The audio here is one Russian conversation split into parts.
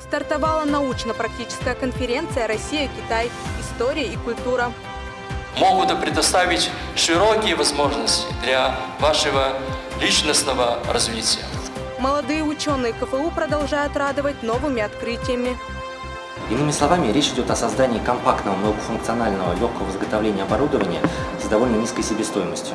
Стартовала научно-практическая конференция «Россия-Китай. История и культура». Могут предоставить широкие возможности для вашего личностного развития. Молодые ученые КФУ продолжают радовать новыми открытиями. Иными словами, речь идет о создании компактного, многофункционального, легкого изготовления оборудования с довольно низкой себестоимостью.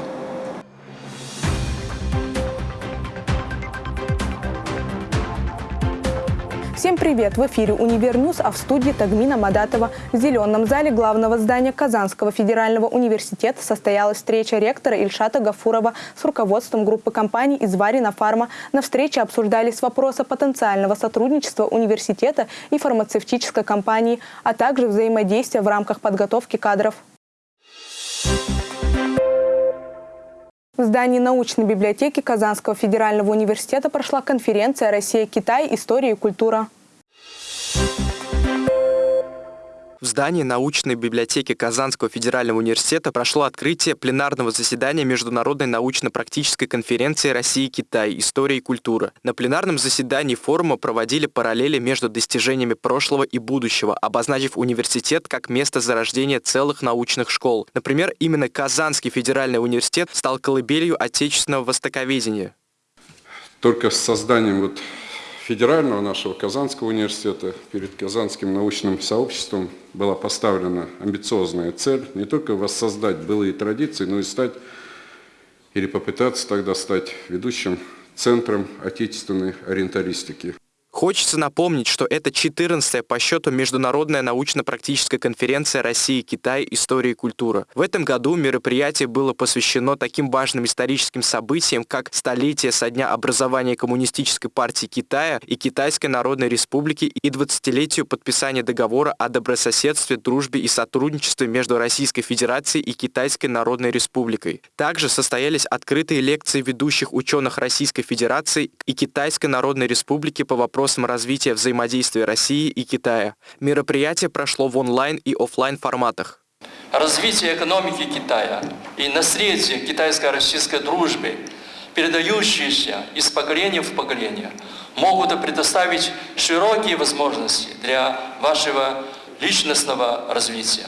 Всем привет! В эфире «Univer News», а в студии Тахмина Мадатова. В зеленом зале главного здания Казанского федерального университета состоялась встреча ректора Ильшата Гафурова с руководством группы компаний Изварино Фарма. На встрече обсуждались вопросы потенциального сотрудничества университета и фармацевтической компании, а также взаимодействия в рамках подготовки кадров. В здании научной библиотеки Казанского федерального университета прошла конференция «Россия-Китай. История и культура». В здании научной библиотеки Казанского федерального университета прошло открытие пленарного заседания Международной научно-практической конференции «Россия-Китай. История и культура». На пленарном заседании форума проводили параллели между достижениями прошлого и будущего, обозначив университет как место зарождения целых научных школ. Например, именно Казанский федеральный университет стал колыбелью отечественного востоковедения. Только с созданием вот федерального нашего Казанского университета перед Казанским научным сообществом была поставлена амбициозная цель не только воссоздать былые традиции, но и стать или попытаться тогда стать ведущим центром отечественной ориенталистики. Хочется напомнить, что это 14-я по счету Международная научно-практическая конференция России, Китай, История и культура. В этом году мероприятие было посвящено таким важным историческим событиям, как столетие со дня образования Коммунистической партии Китая и Китайской Народной Республики и 20-летию подписания договора о добрососедстве, дружбе и сотрудничестве между Российской Федерацией и Китайской Народной Республикой. Также состоялись открытые лекции ведущих ученых Российской Федерации и Китайской Народной Республики по вопросам вопросам развития взаимодействия России и Китая. Мероприятие прошло в онлайн и офлайн форматах. Развитие экономики Китая и наследие китайско-российской дружбы, передающиеся из поколения в поколение, могут предоставить широкие возможности для вашего личностного развития.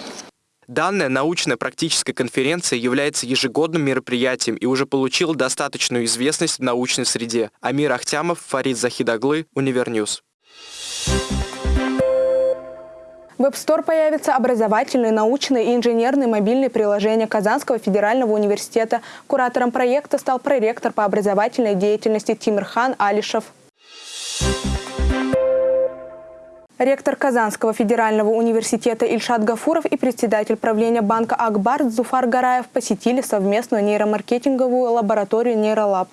Данная научно-практическая конференция является ежегодным мероприятием и уже получила достаточную известность в научной среде. Амир Ахтямов, Фарид Захидаглы, Univer News. В App Store появятся образовательные, научные и инженерные мобильные приложения Казанского федерального университета. Куратором проекта стал проректор по образовательной деятельности Тимирхан Алишев. Ректор Казанского федерального университета Ильшат Гафуров и председатель правления банка Акбар Зуфар Гараев посетили совместную нейромаркетинговую лабораторию «Нейролаб».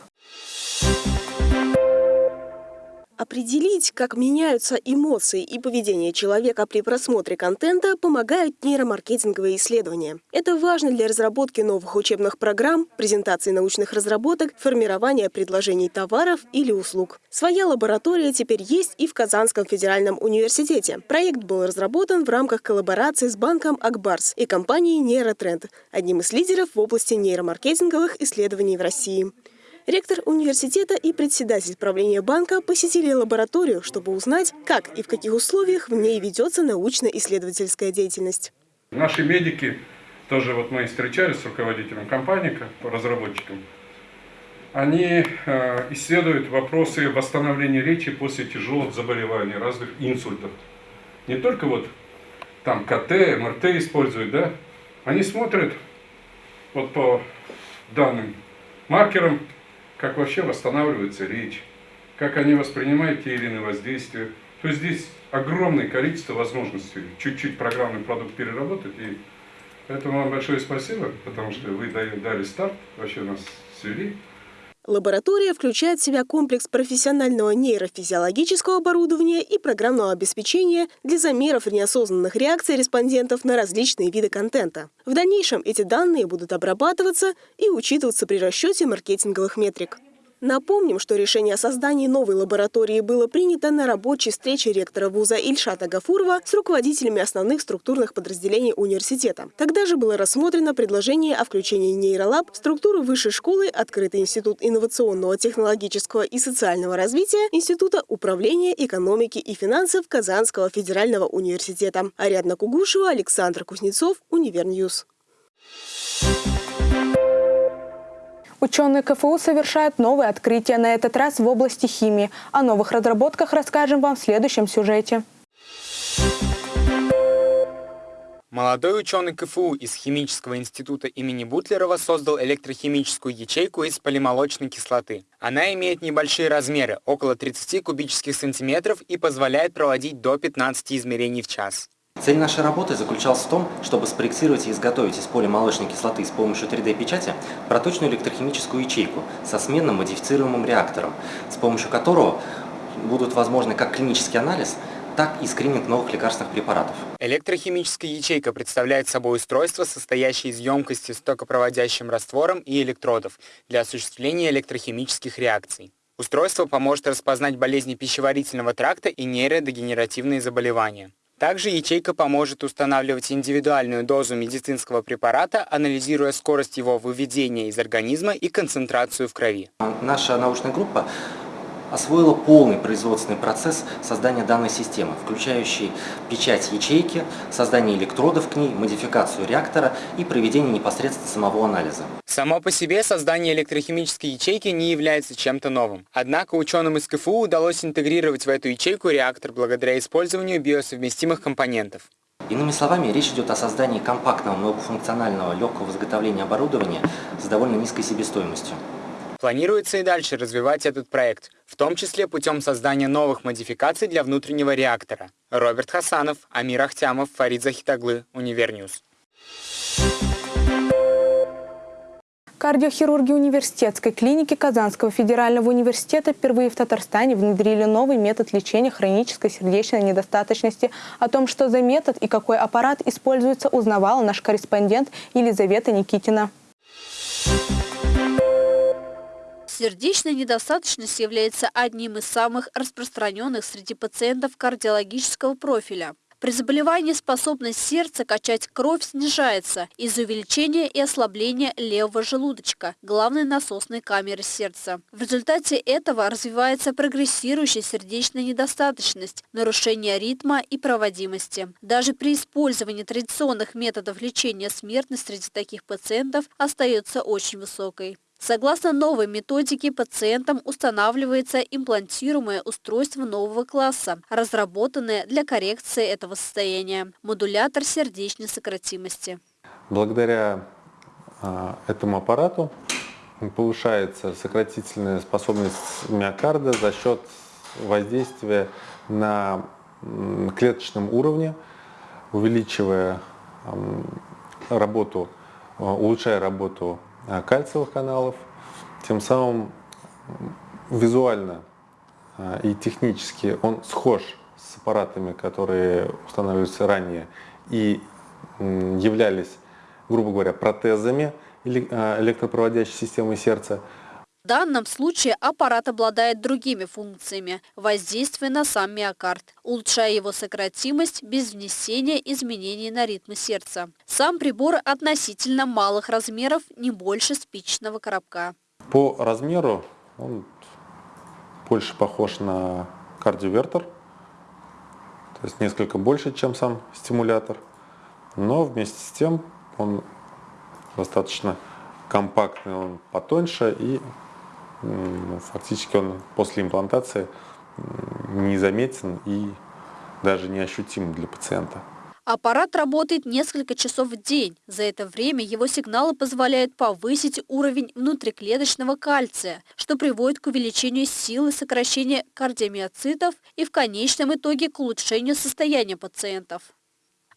Определить, как меняются эмоции и поведение человека при просмотре контента, помогают нейромаркетинговые исследования. Это важно для разработки новых учебных программ, презентации научных разработок, формирования предложений товаров или услуг. Своя лаборатория теперь есть и в Казанском федеральном университете. Проект был разработан в рамках коллаборации с банком Акбарс и компанией Нейротренд, одним из лидеров в области нейромаркетинговых исследований в России. Ректор университета и председатель правления банка посетили лабораторию, чтобы узнать, как и в каких условиях в ней ведется научно-исследовательская деятельность. Наши медики, тоже вот мы встречались с руководителем компании, разработчиком, они э, исследуют вопросы восстановления речи после тяжелых заболеваний, разных инсультов. Не только вот там КТ, МРТ используют, да, они смотрят вот по данным маркерам, как вообще восстанавливается речь, как они воспринимают те или иные воздействия. То есть здесь огромное количество возможностей чуть-чуть программный продукт переработать. И поэтому вам большое спасибо, потому что вы дали старт, вообще нас свели. Лаборатория включает в себя комплекс профессионального нейрофизиологического оборудования и программного обеспечения для замеров неосознанных реакций респондентов на различные виды контента. В дальнейшем эти данные будут обрабатываться и учитываться при расчете маркетинговых метрик. Напомним, что решение о создании новой лаборатории было принято на рабочей встрече ректора вуза Ильшата Гафурова с руководителями основных структурных подразделений университета. Тогда же было рассмотрено предложение о включении нейролаб в структуру высшей школы Открытый институт инновационного, технологического и социального развития Института управления экономики и финансов Казанского федерального университета. Ариадна Кугушева, Александр Кузнецов, Univer News. Ученые КФУ совершают новые открытия, на этот раз в области химии. О новых разработках расскажем вам в следующем сюжете. Молодой ученый КФУ из Химического института имени Бутлерова создал электрохимическую ячейку из полимолочной кислоты. Она имеет небольшие размеры, около 30 кубических сантиметров и позволяет проводить до 15 измерений в час. Цель нашей работы заключалась в том, чтобы спроектировать и изготовить из полимолочной кислоты с помощью 3D-печати проточную электрохимическую ячейку со сменным модифицируемым реактором, с помощью которого будут возможны как клинический анализ, так и скрининг новых лекарственных препаратов. Электрохимическая ячейка представляет собой устройство, состоящее из емкости с токопроводящим раствором и электродов для осуществления электрохимических реакций. Устройство поможет распознать болезни пищеварительного тракта и нейродегенеративные заболевания. Также ячейка поможет устанавливать индивидуальную дозу медицинского препарата, анализируя скорость его выведения из организма и концентрацию в крови. Наша научная группа освоила полный производственный процесс создания данной системы, включающий печать ячейки, создание электродов к ней, модификацию реактора и проведение непосредственно самого анализа. Само по себе создание электрохимической ячейки не является чем-то новым. Однако ученым из КФУ удалось интегрировать в эту ячейку реактор благодаря использованию биосовместимых компонентов. Иными словами, речь идет о создании компактного, многофункционального, легкого изготовления оборудования с довольно низкой себестоимостью. Планируется и дальше развивать этот проект, в том числе путем создания новых модификаций для внутреннего реактора. Роберт Хасанов, Амир Ахтямов, Фарид Захитаглы, Univer News. Кардиохирурги университетской клиники Казанского федерального университета впервые в Татарстане внедрили новый метод лечения хронической сердечной недостаточности. О том, что за метод и какой аппарат используется, узнавала наш корреспондент Елизавета Никитина. Сердечная недостаточность является одним из самых распространенных среди пациентов кардиологического профиля. При заболевании способность сердца качать кровь снижается из-за увеличения и ослабления левого желудочка, главной насосной камеры сердца. В результате этого развивается прогрессирующая сердечная недостаточность, нарушение ритма и проводимости. Даже при использовании традиционных методов лечения смертность среди таких пациентов остается очень высокой. Согласно новой методике, пациентам устанавливается имплантируемое устройство нового класса, разработанное для коррекции этого состояния – модулятор сердечной сократимости. Благодаря а, этому аппарату повышается сократительная способность миокарда за счет воздействия на клеточном уровне, увеличивая работу, а, улучшая работу кальциевых каналов, тем самым визуально э, и технически он схож с аппаратами, которые устанавливаются ранее и являлись, грубо говоря, протезами э, электропроводящей системы сердца. В данном случае аппарат обладает другими функциями, воздействуя на сам миокард, улучшая его сократимость без внесения изменений на ритм сердца. Сам прибор относительно малых размеров, не больше спичечного коробка. По размеру он больше похож на кардиовертер, то есть несколько больше, чем сам стимулятор, но вместе с тем он достаточно компактный, он потоньше и фактически он после имплантации незаметен и даже неощутим для пациента. Аппарат работает несколько часов в день. За это время его сигналы позволяют повысить уровень внутриклеточного кальция, что приводит к увеличению силы сокращения кардиомиоцитов и в конечном итоге к улучшению состояния пациентов.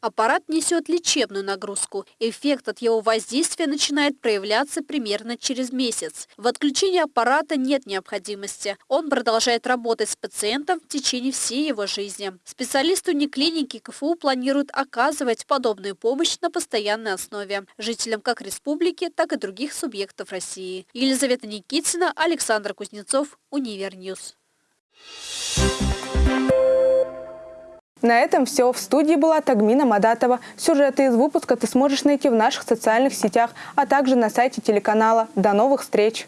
Аппарат несет лечебную нагрузку. Эффект от его воздействия начинает проявляться примерно через месяц. В отключении аппарата нет необходимости. Он продолжает работать с пациентом в течение всей его жизни. Специалисты униклиники КФУ планируют оказывать подобную помощь на постоянной основе жителям как республики, так и других субъектов России. Елизавета Никитина, Александр Кузнецов, Univer News. На этом все. В студии была Тагмина Мадатова. Сюжеты из выпуска ты сможешь найти в наших социальных сетях, а также на сайте телеканала. До новых встреч!